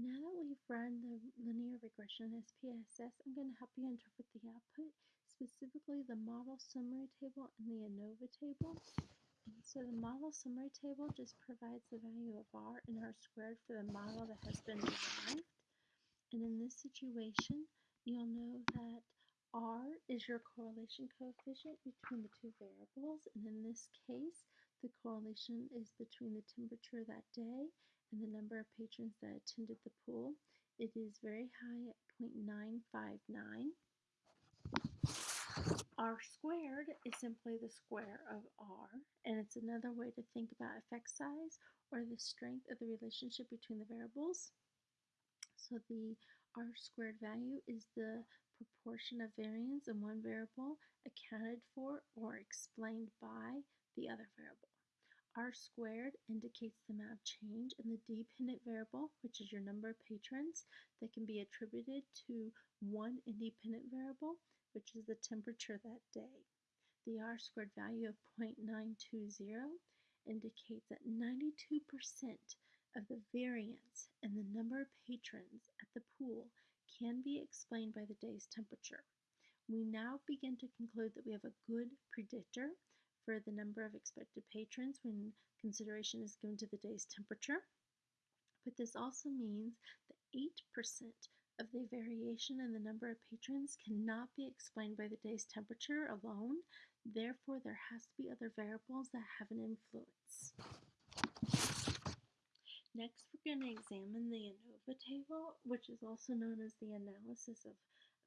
Now that we've run the linear regression SPSS, I'm going to help you interpret the output, specifically the model summary table and the ANOVA table. So the model summary table just provides the value of R and R squared for the model that has been derived. And in this situation, you'll know that R is your correlation coefficient between the two variables. And in this case, the correlation is between the temperature that day and the number of patrons that attended the pool. It is very high at 0.959. R squared is simply the square of R, and it's another way to think about effect size or the strength of the relationship between the variables. So the R squared value is the proportion of variance in one variable accounted for or explained by the other variable. R squared indicates the amount of change in the dependent variable, which is your number of patrons, that can be attributed to one independent variable, which is the temperature that day. The R squared value of 0.920 indicates that 92% of the variance in the number of patrons at the pool can be explained by the day's temperature. We now begin to conclude that we have a good predictor for the number of expected patrons when consideration is given to the day's temperature. But this also means that 8% of the variation in the number of patrons cannot be explained by the day's temperature alone. Therefore, there has to be other variables that have an influence. Next, we're going to examine the ANOVA table, which is also known as the analysis of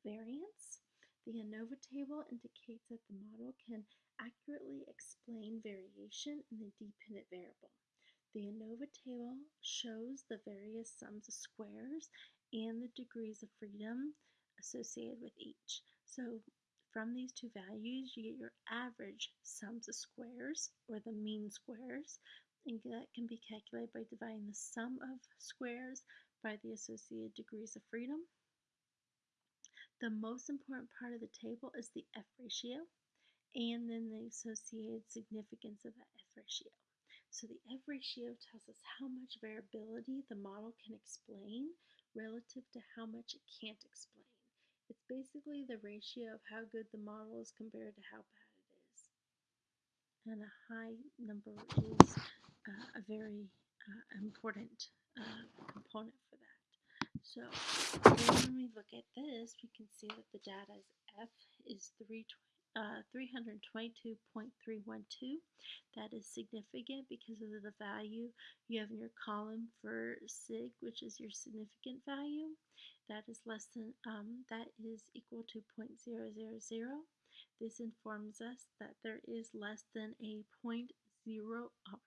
variance. The ANOVA table indicates that the model can accurately explain variation in the dependent variable. The ANOVA table shows the various sums of squares and the degrees of freedom associated with each. So from these two values, you get your average sums of squares, or the mean squares, and that can be calculated by dividing the sum of squares by the associated degrees of freedom. The most important part of the table is the F ratio and then the associated significance of that F ratio. So the F ratio tells us how much variability the model can explain relative to how much it can't explain. It's basically the ratio of how good the model is compared to how bad it is. And a high number is uh, a very uh, important uh, component for that. So when we look at this, we can see that the data is F is 320 uh, 322.312. That is significant because of the value you have in your column for sig, which is your significant value. That is less than, um, that is equal to 0.000. This informs us that there is less than a 0.0, uh,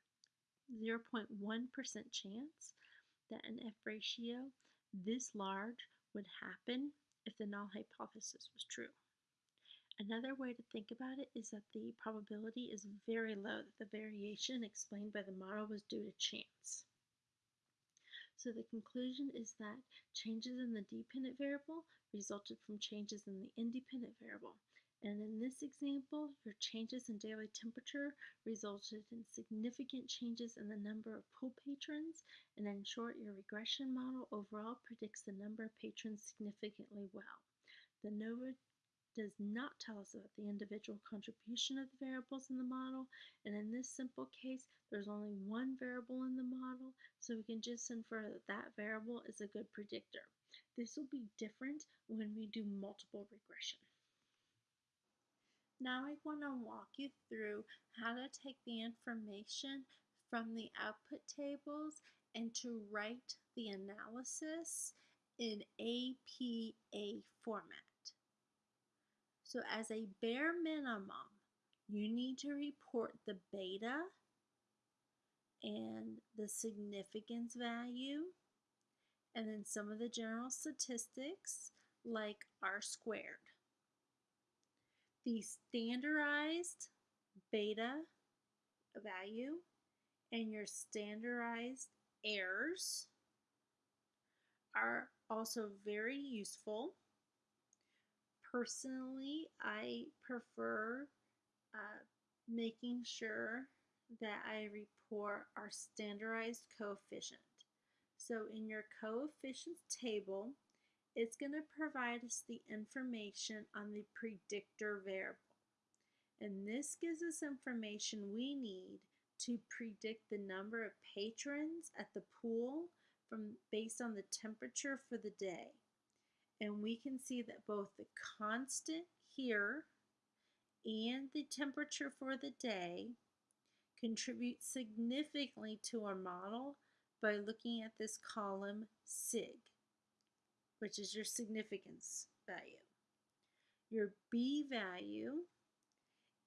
0.1% chance that an F ratio this large would happen if the null hypothesis was true. Another way to think about it is that the probability is very low that the variation explained by the model was due to chance. So the conclusion is that changes in the dependent variable resulted from changes in the independent variable. And in this example, your changes in daily temperature resulted in significant changes in the number of pool patrons. And in short, your regression model overall predicts the number of patrons significantly well. The ANOVA does not tell us about the individual contribution of the variables in the model. And in this simple case, there's only one variable in the model, so we can just infer that that variable is a good predictor. This will be different when we do multiple regression. Now I want to walk you through how to take the information from the output tables and to write the analysis in APA format. So as a bare minimum, you need to report the beta and the significance value, and then some of the general statistics like R squared. The standardized beta value and your standardized errors are also very useful personally, I prefer uh, making sure that I report our standardized coefficient. So in your coefficients table, it's going to provide us the information on the predictor variable. And this gives us information we need to predict the number of patrons at the pool from based on the temperature for the day. And we can see that both the constant here and the temperature for the day contribute significantly to our model by looking at this column SIG, which is your significance value. Your B value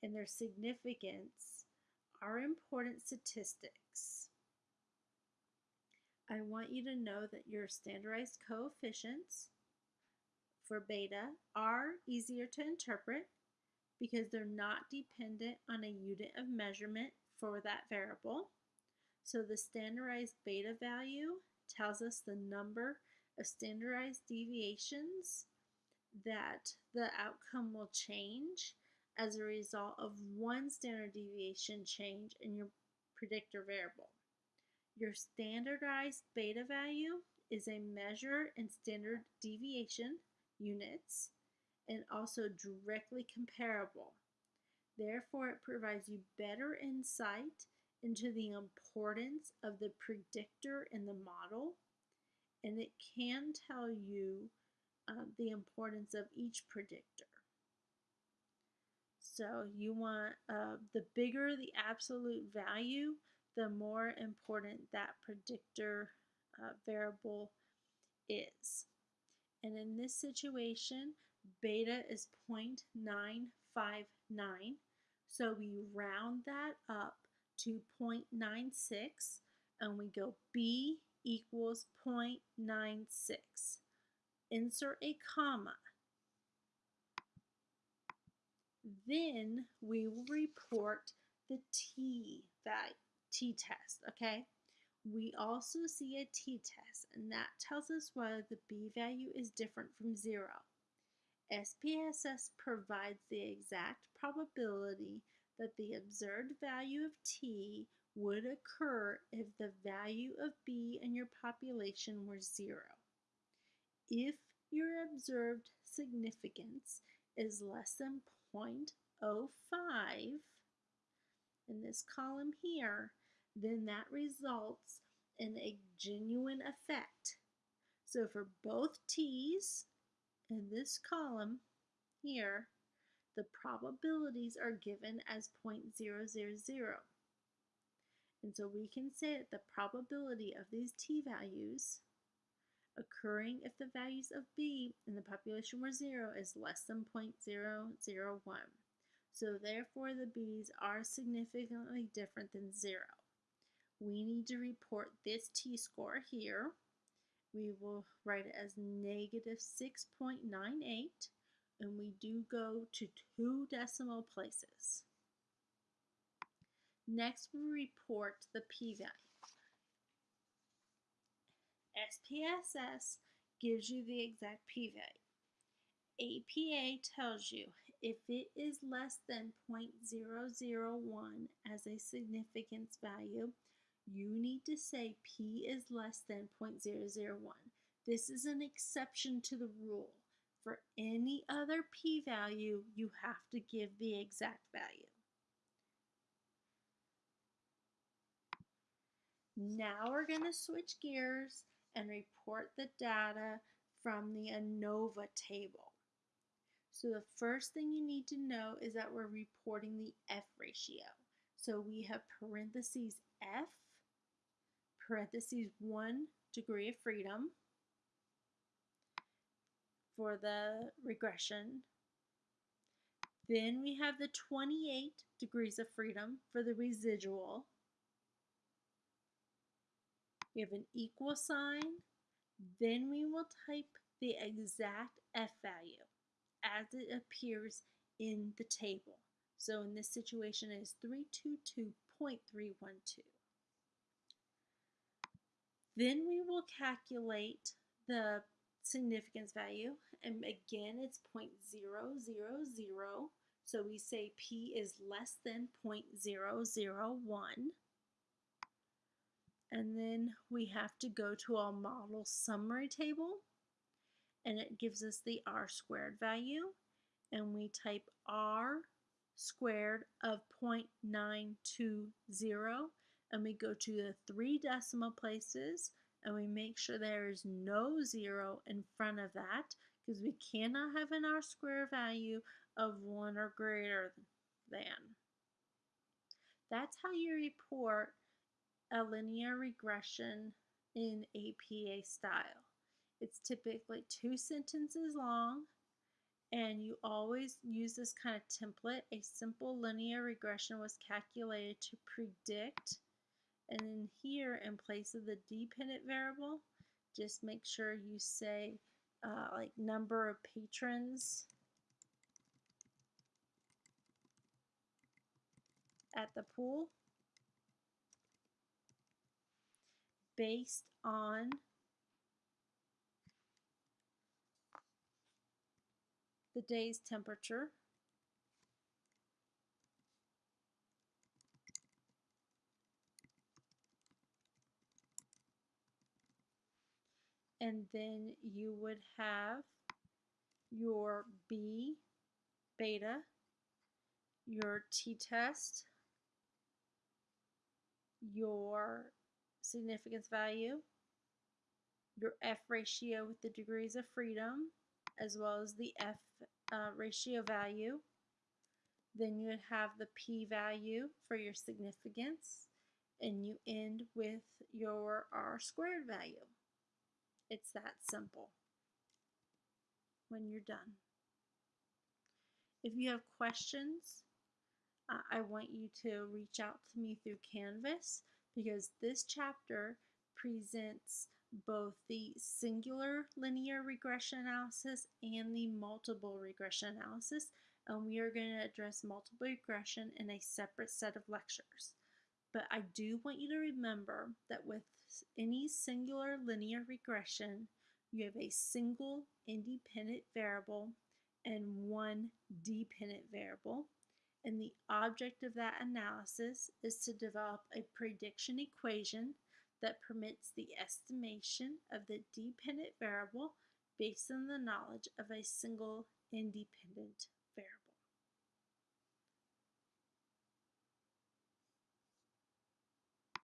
and their significance are important statistics. I want you to know that your standardized coefficients for beta are easier to interpret because they're not dependent on a unit of measurement for that variable. So the standardized beta value tells us the number of standardized deviations that the outcome will change as a result of one standard deviation change in your predictor variable. Your standardized beta value is a measure in standard deviation units and also directly comparable. Therefore, it provides you better insight into the importance of the predictor in the model, and it can tell you uh, the importance of each predictor. So you want uh, the bigger the absolute value, the more important that predictor uh, variable is. And in this situation, beta is 0.959. So we round that up to 0.96 and we go B equals 0.96. Insert a comma. Then we will report the t value, t-test, okay? We also see a t-test, and that tells us whether the b value is different from zero. SPSS provides the exact probability that the observed value of t would occur if the value of b in your population were zero. If your observed significance is less than 0.05 in this column here, then that results in a genuine effect. So for both t's in this column here, the probabilities are given as 0.000. And so we can say that the probability of these t-values occurring if the values of b in the population were 0 is less than 0.001. So therefore the b's are significantly different than 0. We need to report this t-score here. We will write it as negative 6.98 and we do go to two decimal places. Next we report the p-value. SPSS gives you the exact p-value. APA tells you if it is less than 0.001 as a significance value, you need to say p is less than 0.001. This is an exception to the rule. For any other p-value, you have to give the exact value. Now we're going to switch gears and report the data from the ANOVA table. So the first thing you need to know is that we're reporting the F ratio. So we have parentheses F, parentheses 1 degree of freedom for the regression. Then we have the 28 degrees of freedom for the residual. We have an equal sign. Then we will type the exact F value as it appears in the table. So in this situation it is 322.312. Then we will calculate the significance value and again it's 0.000 so we say p is less than 0.001 And then we have to go to our model summary table and it gives us the r squared value and we type r squared of 0.920 and we go to the three decimal places and we make sure there is no zero in front of that because we cannot have an r squared value of 1 or greater than. That's how you report a linear regression in APA style. It's typically two sentences long and you always use this kind of template. A simple linear regression was calculated to predict and then here in place of the dependent variable just make sure you say uh, like number of patrons at the pool based on the day's temperature. And then you would have your B beta, your t-test, your significance value, your F ratio with the degrees of freedom, as well as the F uh, ratio value. Then you would have the P value for your significance, and you end with your R squared value. It's that simple when you're done. If you have questions, uh, I want you to reach out to me through Canvas because this chapter presents both the singular linear regression analysis and the multiple regression analysis and we are going to address multiple regression in a separate set of lectures. But I do want you to remember that with any singular linear regression, you have a single independent variable and one dependent variable. And the object of that analysis is to develop a prediction equation that permits the estimation of the dependent variable based on the knowledge of a single independent